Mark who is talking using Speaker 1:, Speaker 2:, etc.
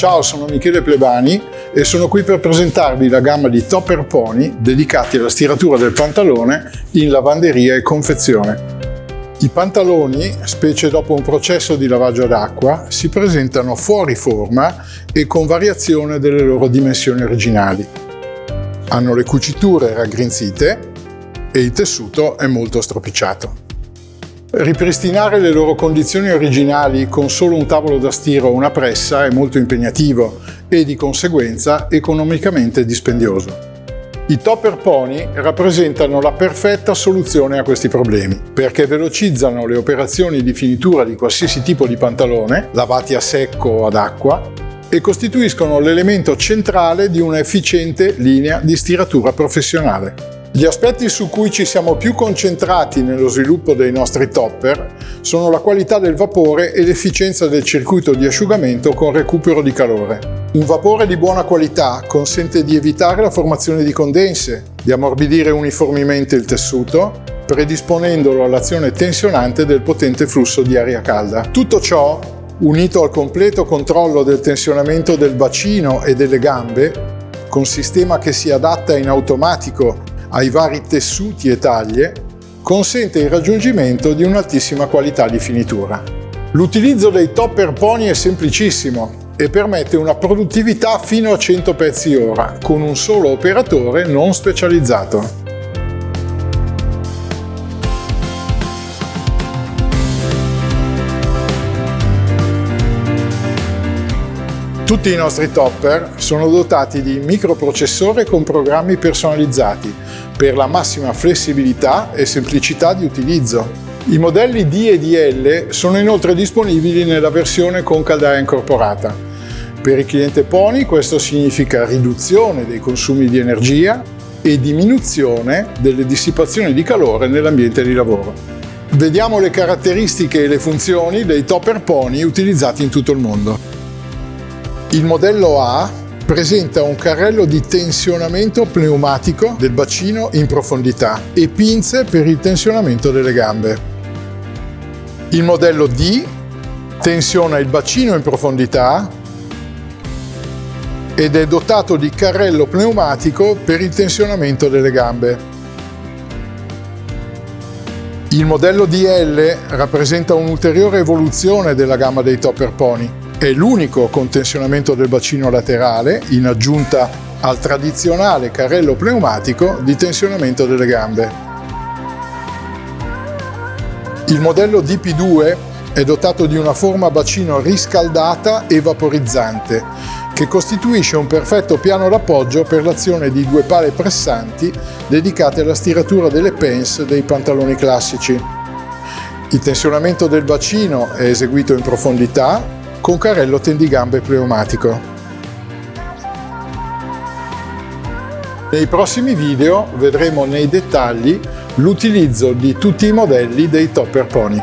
Speaker 1: Ciao, sono Michele Plebani e sono qui per presentarvi la gamma di topper pony dedicati alla stiratura del pantalone in lavanderia e confezione. I pantaloni, specie dopo un processo di lavaggio ad acqua, si presentano fuori forma e con variazione delle loro dimensioni originali. Hanno le cuciture raggrinzite e il tessuto è molto stropicciato. Ripristinare le loro condizioni originali con solo un tavolo da stiro o una pressa è molto impegnativo e di conseguenza economicamente dispendioso. I topper pony rappresentano la perfetta soluzione a questi problemi, perché velocizzano le operazioni di finitura di qualsiasi tipo di pantalone, lavati a secco o ad acqua, e costituiscono l'elemento centrale di una efficiente linea di stiratura professionale. Gli aspetti su cui ci siamo più concentrati nello sviluppo dei nostri topper sono la qualità del vapore e l'efficienza del circuito di asciugamento con recupero di calore. Un vapore di buona qualità consente di evitare la formazione di condense, di ammorbidire uniformemente il tessuto, predisponendolo all'azione tensionante del potente flusso di aria calda. Tutto ciò, unito al completo controllo del tensionamento del bacino e delle gambe, con sistema che si adatta in automatico ai vari tessuti e taglie, consente il raggiungimento di un'altissima qualità di finitura. L'utilizzo dei topper pony è semplicissimo e permette una produttività fino a 100 pezzi ora con un solo operatore non specializzato. Tutti i nostri topper sono dotati di microprocessore con programmi personalizzati per la massima flessibilità e semplicità di utilizzo. I modelli D e DL sono inoltre disponibili nella versione con caldaia incorporata. Per il cliente Pony questo significa riduzione dei consumi di energia e diminuzione delle dissipazioni di calore nell'ambiente di lavoro. Vediamo le caratteristiche e le funzioni dei topper Pony utilizzati in tutto il mondo. Il modello A presenta un carrello di tensionamento pneumatico del bacino in profondità e pinze per il tensionamento delle gambe. Il modello D tensiona il bacino in profondità ed è dotato di carrello pneumatico per il tensionamento delle gambe. Il modello DL rappresenta un'ulteriore evoluzione della gamma dei Topper Pony è l'unico con tensionamento del bacino laterale in aggiunta al tradizionale carrello pneumatico di tensionamento delle gambe. Il modello DP2 è dotato di una forma bacino riscaldata e vaporizzante che costituisce un perfetto piano d'appoggio per l'azione di due pale pressanti dedicate alla stiratura delle pants dei pantaloni classici. Il tensionamento del bacino è eseguito in profondità con carrello tendigambe pneumatico. Nei prossimi video vedremo nei dettagli l'utilizzo di tutti i modelli dei Topper Pony.